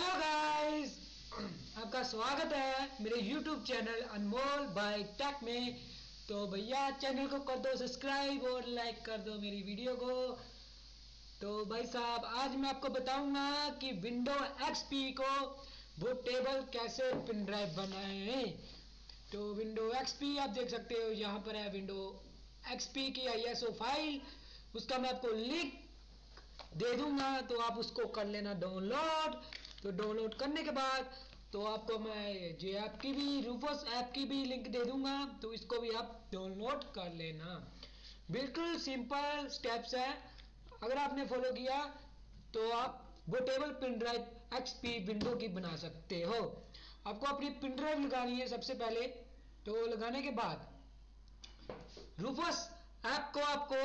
Hello guys आपका स्वागत है मेरे YouTube channel Anmol by tech में। तो भैया चैनल को कर दो सब्सक्राइब और लाइक कर दो मेरी वीडियो को। तो भाई साहब, आज मैं आपको बताऊँगा कि विंडो XP को वो टेबल कैसे पिन ड्राइव बनाए। तो विंडो XP आप देख सकते हो, यहाँ पर है विंडो एक्सपी की ISO फ़ाइल उसका मैं आपको लिंक दे दूँगा तो आप उसको कर लेना डाउनलोड तो डाउनलोड करने के बाद तो आपको मैं जे ऐप की भी रूफोस ऐप की भी लिंक दे दूँगा तो इसको भी आप डाउनलोड कर लेना। बिल्कुल सिंपल स्टेप्स है। अगर आपने फॉलो किया तो आप bootable pin drive XP window की बना सकते हो। आपको अपनी पिन ड्राइव लगानी है सबसे पहले तो लगाने के बाद रूफोस ऐप को आपको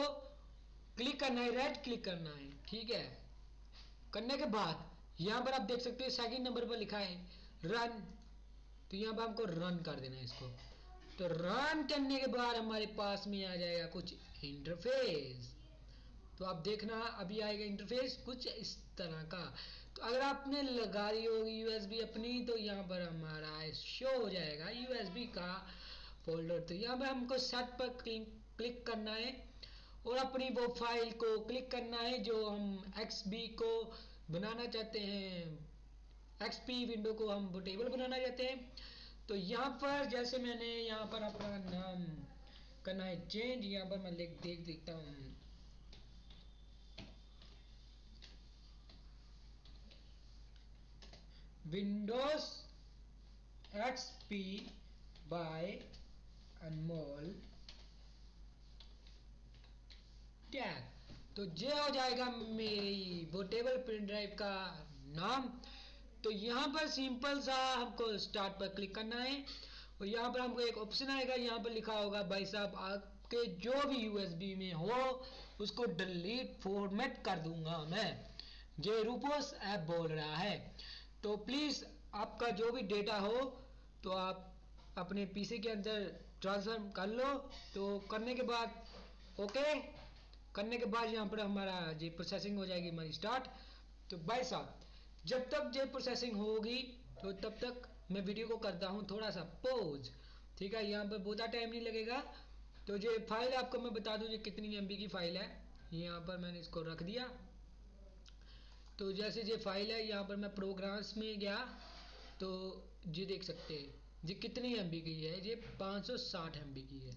क्लिक करना है रेड क्लिक करना है, ठीक है? करने के बाद यहाँ पर आप देख सकते हो सेकंड नंबर पर लिखा है रन तो यहाँ पर हमको रन कर देना है इसको। तो रन करने के बाद हमारे पास में आ जाएगा कुछ इंटरफेस तो आप देखना, अभी आएगा इंटरफेस कुछ इस तरह का। तो अगर आपने लगा दी होगी यूएसबी अपनी तो यहाँ पर हमारा शो हो जाएगा यूएसबी का फोल्डर तो यहाँ पर हमको सेट पर क्लिक क्लिक करना है और अपनी वो फ़ाइल को क्लिक करना है जो हम एक्सबी को बनाना चाहते हैं। एक्सपी विंडो को हम टेबल बनाना चाहते हैं। तो यहाँ पर जैसे मैंने यहाँ पर अपना नाम करना है चेंज यहाँ पर मैं लिख देख देखता हूँ। Windows XP by Anmol tag तो ये हो जाएगा मेरी बोटेबल प्रिंट ड्राइव का नाम। तो यहाँ पर सिंपल सा हमको स्टार्ट पर क्लिक करना है। और यहाँ पर हमको एक ऑप्शन आएगा, यहाँ पर लिखा होगा, भाई साहब, आपके जो भी यूएसबी में हो, उसको डिलीट फॉर्मेट कर दूँगा मैं। जे रूपोस ऐप बोल रहा है। तो प्लीज़ आपका जो भी डेटा हो तो आप अपने पीसी के अंदर ट्रांसफ़र कर लो। तो करने के बाद ओके करने के बाद यहाँ पर हमारा जी प्रोसेसिंग हो जाएगी हमारी स्टार्ट तो भाई साहब, जब तक जे प्रोसेसिंग होगी तो तब तक मैं वीडियो को करता हूँ, थोड़ा सा पोज ठीक है, यहाँ पर बहुत टाइम नहीं लगेगा। तो जो फ़ाइल आपको मैं बता दूँ, ये कितनी एमबी की फ़ाइल है। यहाँ पर मैंने इसको रख दिया। तो जैसे ये फ़ाइल है, यहाँ पर मैं प्रोग्राम्स में गया। तो ये देख सकते हैं, ये कितनी एमबी की है? ये 560 एम की है।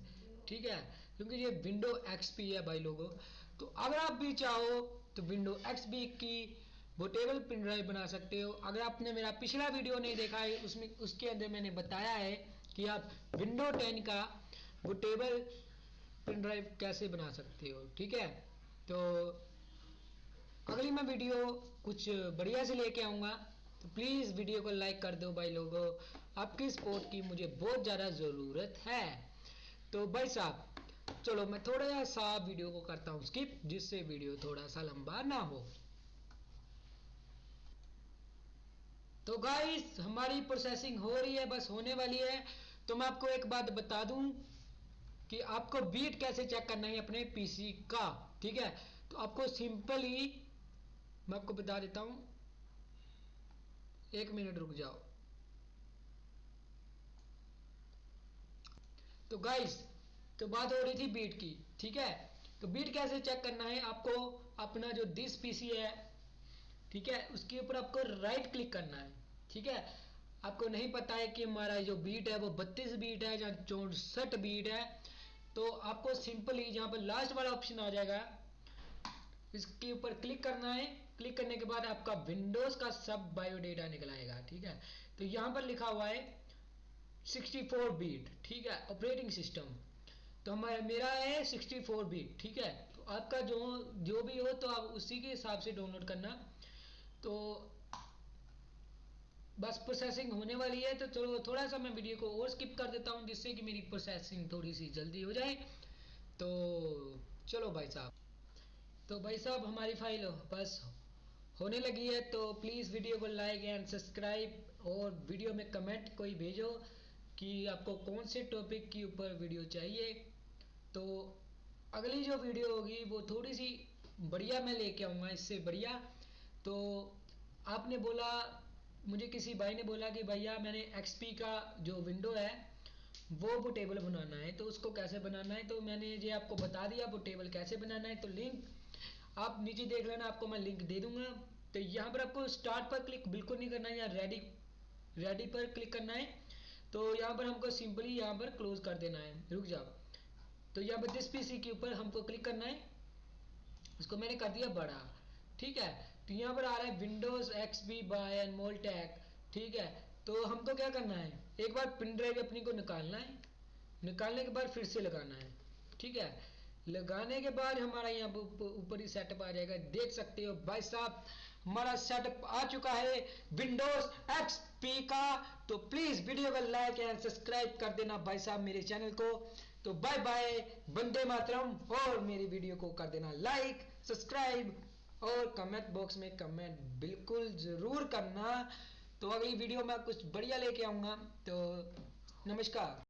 ठीक है? क्योंकि ये विंडो एक्सपी है भाई लोगों। तो अगर आप भी चाहो तो विंडो एक्सपी की बोटेबल पिन ड्राइव बना सकते हो। अगर आपने मेरा पिछला वीडियो नहीं देखा है, उसमें, उसके अंदर मैंने बताया है कि आप विंडो 10 का बोटेबल पिन ड्राइव कैसे बना सकते हो, ठीक है? तो अगली मैं वीडियो कुछ बढ़िया से लेके आऊँगा। तो प्लीज़ वीडियो को लाइक कर दो भाई लोगों। आपकी सपोर्ट की मुझे बहुत ज़्यादा ज़रूरत है। तो भाई साहब, चलो मैं थोड़ा सा वीडियो को करता हूँ स्किप जिससे वीडियो थोड़ा सा लंबा ना हो। तो गाइस हमारी प्रोसेसिंग हो रही है, बस होने वाली है। तो मैं आपको एक बात बता दूँ कि आपको बीट कैसे चेक करना है अपने पीसी का, ठीक है? तो आपको सिंपल मैं आपको बता देता हूँ। एक मिनट रुक जाओ। तो गाइस तो बात हो रही थी बीट की, ठीक है? तो बीट कैसे चेक करना है? आपको अपना जो दिस पीसी है, ठीक है, उसके ऊपर आपको राइट क्लिक करना है, ठीक है? आपको नहीं पता है कि हमारा जो बीट है, वो 32 बीट है या चौसठ बीट है तो आपको सिंपली जहाँ पर लास्ट वाला ऑप्शन आ जाएगा, इसके ऊपर क्लिक करना है। क्लिक करने के बाद आपका विंडोज़ का सब बायोडेटा निकल आएगा, ठीक है? तो यहाँ पर लिखा हुआ है 64 बीट ठीक है ऑपरेटिंग सिस्टम तो हमारा, मेरा है 64 बीट ठीक है? तो आपका जो जो भी हो तो आप उसी के हिसाब से डाउनलोड करना। तो बस प्रोसेसिंग होने वाली है तो चलो थोड़ा सा मैं वीडियो को और स्किप कर देता हूँ, जिससे कि मेरी प्रोसेसिंग थोड़ी सी जल्दी हो जाए। तो चलो भाई साहब। तो भाई साहब, हमारी फ़ाइल बस होने लगी है तो प्लीज़ वीडियो को लाइक एंड सब्सक्राइब और वीडियो में कमेंट कोई भेजो। कि आपको कौन से टॉपिक के ऊपर वीडियो चाहिए। तो अगली जो वीडियो होगी, वो थोड़ी सी बढ़िया मैं लेके आऊँगा, इससे बढ़िया। तो आपने बोला, मुझे किसी भाई ने बोला कि भैया, मैंने एक्सपी का जो विंडो है, वो वो टेबल बनाना है तो उसको कैसे बनाना है? तो मैंने ये आपको बता दिया, वो टेबल कैसे बनाना है तो लिंक आप नीचे देख लेना, आपको मैं लिंक दे दूँगा। तो यहाँ पर आपको स्टार्ट पर क्लिक बिल्कुल नहीं करना है या रेडी रेडी पर क्लिक करना है। तो यहाँ पर हमको सिंपली यहाँ पर क्लोज कर देना है। रुक जाओ। तो यहाँ पर दिस पीसी के ऊपर हमको क्लिक करना है। इसको मैंने कर दिया बड़ा। ठीक है? तो यहाँ पर आ रहा है Windows X B by and मोलटेक ठीक है? तो हमको क्या करना है? एक बार पिन ड्राइव अपनी को निकालना है। निकालने के बाद फिर से लगाना है। ठीक है? लगाने के बाद हमारा यहाँ ऊपर ही सेटअप आ जाएगा। देख सकते हो भाई साहब हमारा सेटअप आ चुका है विंडोज़ एक्स पी का। तो प्लीज़ वीडियो को लाइक एंड सब्सक्राइब कर देना भाई साहब मेरे चैनल को। तो बाय बाय बंदे मातरम। और मेरी वीडियो को कर देना लाइक सब्सक्राइब और कमेंट बॉक्स में कमेंट बिल्कुल ज़रूर करना। तो अगली वीडियो में कुछ बढ़िया लेके आऊँगा। तो नमस्कार।